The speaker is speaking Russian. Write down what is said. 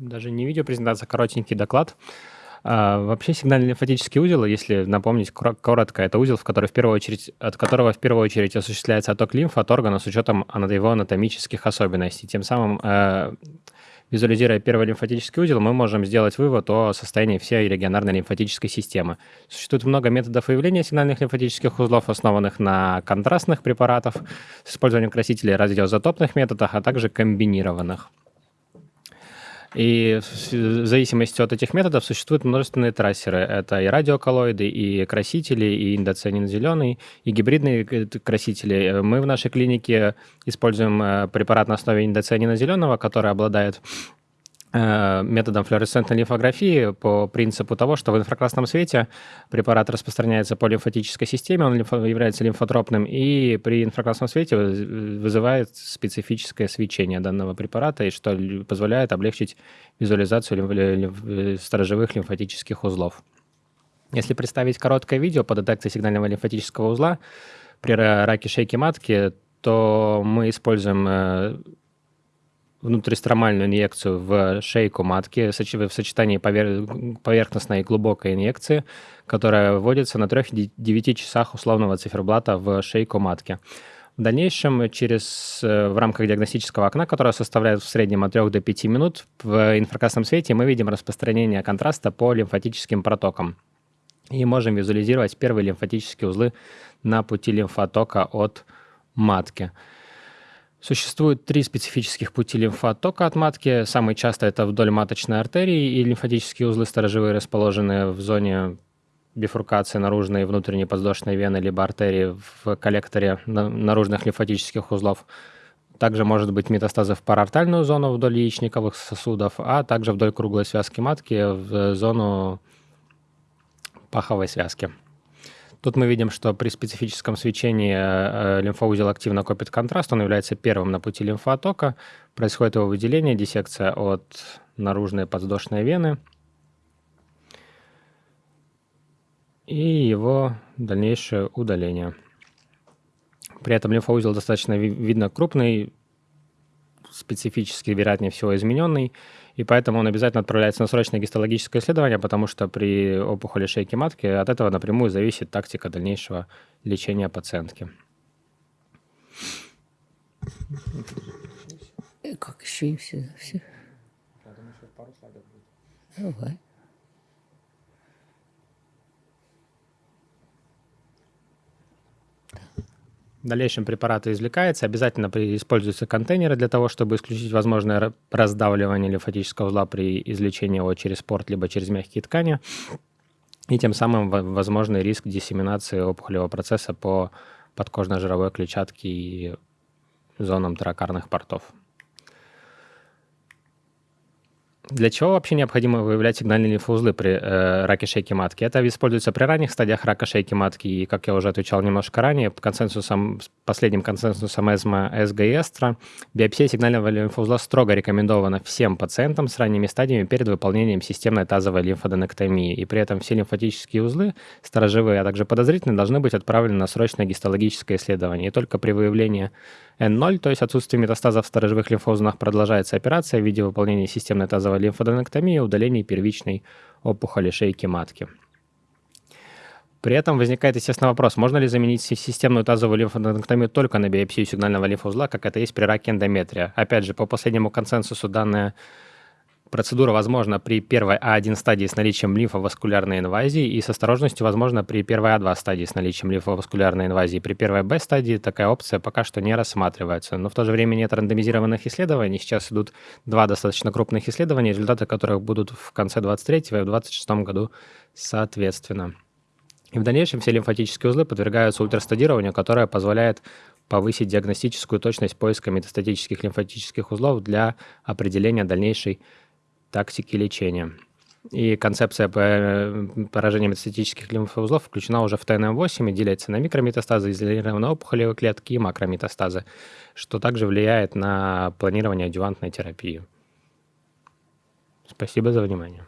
даже не видеопрезентация, а коротенький доклад. А, вообще сигнальный лимфатический узел, если напомнить коротко, это узел, в который в первую очередь, от которого в первую очередь осуществляется отток лимфы от органа с учетом его анатомических особенностей. Тем самым, э, визуализируя первый лимфатический узел, мы можем сделать вывод о состоянии всей регионарной лимфатической системы. Существует много методов выявления сигнальных лимфатических узлов, основанных на контрастных препаратах с использованием красителей радиоизотопных методах, а также комбинированных. И в зависимости от этих методов существуют множественные трассеры. Это и радиоколлоиды, и красители, и индоцианин-зеленый, и гибридные красители. Мы в нашей клинике используем э, препарат на основе индоцианина зеленого, который обладает Э, методом флуоресцентной лимфографии по принципу того, что в инфракрасном свете препарат распространяется по лимфатической системе, он является лимфотропным, и при инфракрасном свете вызывает специфическое свечение данного препарата, и что позволяет облегчить визуализацию сторожевых лимфатических узлов. Если представить короткое видео по детекции сигнального лимфатического узла при раке шейки матки, то мы используем э, внутристромальную инъекцию в шейку матки в сочетании поверхностной и глубокой инъекции, которая вводится на 3-9 часах условного циферблата в шейку матки. В дальнейшем, через, э, в рамках диагностического окна, которое составляет в среднем от 3 до 5 минут, в инфракрасном свете мы видим распространение контраста по лимфатическим протокам. И можем визуализировать первые лимфатические узлы на пути лимфотока от матки. Существует три специфических пути лимфотока от матки. Самый часто это вдоль маточной артерии и лимфатические узлы сторожевые, расположенные в зоне бифуркации наружной и внутренней подвздошной вены либо артерии в коллекторе наружных лимфатических узлов. Также может быть метастазы в парартальную зону вдоль яичниковых сосудов, а также вдоль круглой связки матки в зону паховой связки. Тут мы видим, что при специфическом свечении э, э, лимфоузел активно копит контраст, он является первым на пути лимфоотока, происходит его выделение, диссекция от наружной подвздошной вены и его дальнейшее удаление. При этом лимфоузел достаточно видно крупный, специфически, вероятнее всего, измененный, и поэтому он обязательно отправляется на срочное гистологическое исследование, потому что при опухоли шейки матки от этого напрямую зависит тактика дальнейшего лечения пациентки. Как еще и все? все? Давай. В дальнейшем препараты извлекаются, обязательно используются контейнеры для того, чтобы исключить возможное раздавливание лимфатического узла при излечении его через порт либо через мягкие ткани, и тем самым возможный риск диссеминации опухолевого процесса по подкожно-жировой клетчатке и зонам тракарных портов. Для чего вообще необходимо выявлять сигнальные лимфоузлы при э, раке шейки матки? Это используется при ранних стадиях рака шейки матки, и, как я уже отвечал немножко ранее, консенсусом, последним консенсусом ЭСМА, СГ и биопсия сигнального лимфоузла строго рекомендована всем пациентам с ранними стадиями перед выполнением системной тазовой лимфоденектомии, и при этом все лимфатические узлы, сторожевые, а также подозрительные, должны быть отправлены на срочное гистологическое исследование, и только при выявлении N0, то есть отсутствие метастазов в сторожевых лимфоузлах, продолжается операция в виде выполнения системной тазовой лимфоденектомии и удаления первичной опухоли шейки матки. При этом возникает, естественно, вопрос, можно ли заменить системную тазовую лимфоденектомию только на биопсию сигнального лимфоузла, как это есть при раке эндометрия. Опять же, по последнему консенсусу данная Процедура возможна при первой А1 стадии с наличием лимфоваскулярной инвазии и с осторожностью возможна при первой А2 стадии с наличием лимфоваскулярной инвазии. При первой Б стадии такая опция пока что не рассматривается. Но в то же время нет рандомизированных исследований. Сейчас идут два достаточно крупных исследования, результаты которых будут в конце 23 и в 26 году соответственно. И в дальнейшем все лимфатические узлы подвергаются ультрастадированию, которое позволяет повысить диагностическую точность поиска метастатических лимфатических узлов для определения дальнейшей тактики лечения. И концепция поражения метастатических лимфоузлов включена уже в ТНМ-8 и делится на микрометастазы, изолированные опухолевые клетки и макрометастазы, что также влияет на планирование адювантной терапии. Спасибо за внимание.